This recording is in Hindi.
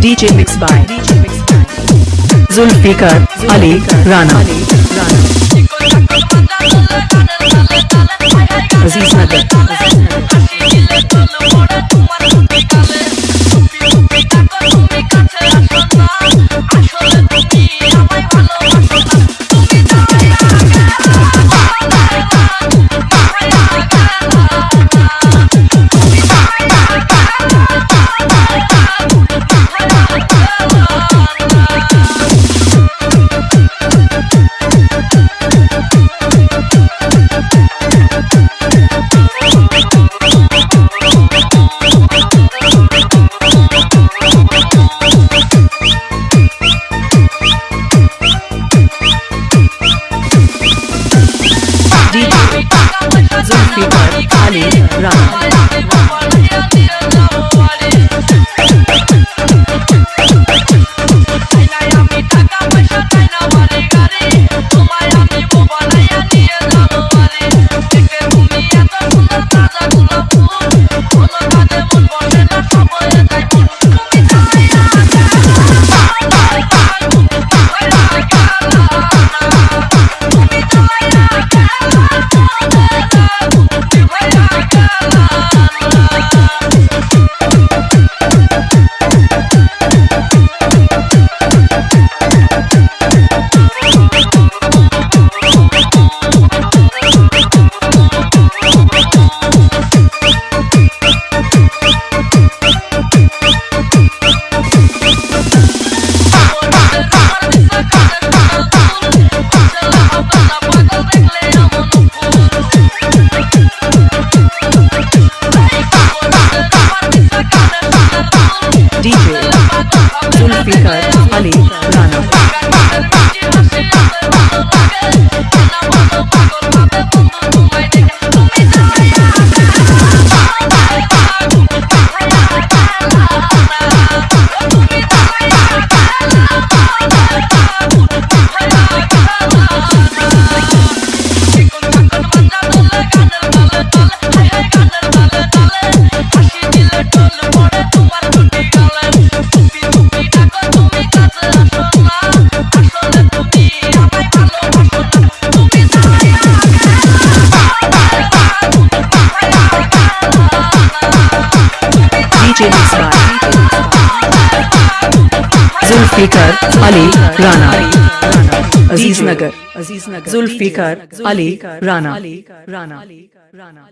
DJ mixed by Zulfikar Ali Rana Aziz Nagar Zulfikar Ali Zulfikar Ali Zulfikar Ali Rana Aziz Nagar Aziz Nagar Zulfiqar Ali Rana Rana Rana